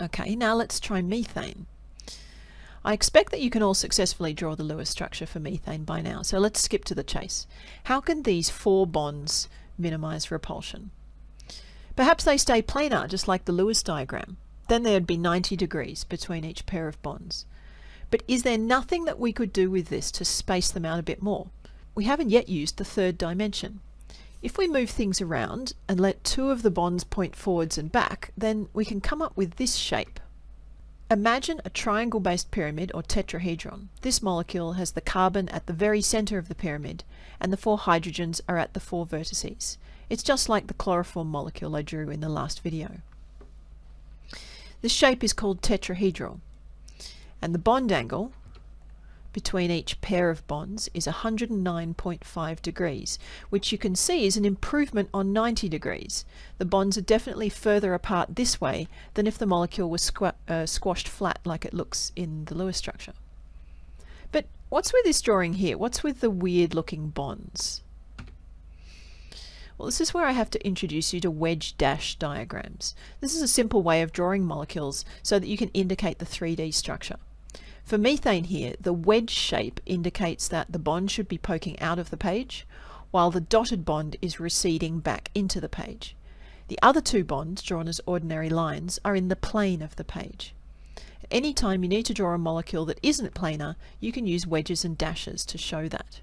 Okay, now let's try methane. I expect that you can all successfully draw the Lewis structure for methane by now, so let's skip to the chase. How can these four bonds minimize repulsion? Perhaps they stay planar, just like the Lewis diagram. Then there'd be 90 degrees between each pair of bonds. But is there nothing that we could do with this to space them out a bit more? We haven't yet used the third dimension. If we move things around and let two of the bonds point forwards and back, then we can come up with this shape. Imagine a triangle-based pyramid or tetrahedron. This molecule has the carbon at the very center of the pyramid, and the four hydrogens are at the four vertices. It's just like the chloroform molecule I drew in the last video. This shape is called tetrahedral, and the bond angle between each pair of bonds is 109.5 degrees, which you can see is an improvement on 90 degrees. The bonds are definitely further apart this way than if the molecule was squ uh, squashed flat like it looks in the Lewis structure. But what's with this drawing here? What's with the weird looking bonds? Well, this is where I have to introduce you to wedge dash diagrams. This is a simple way of drawing molecules so that you can indicate the 3D structure. For methane here, the wedge shape indicates that the bond should be poking out of the page, while the dotted bond is receding back into the page. The other two bonds, drawn as ordinary lines, are in the plane of the page. Anytime you need to draw a molecule that isn't planar, you can use wedges and dashes to show that.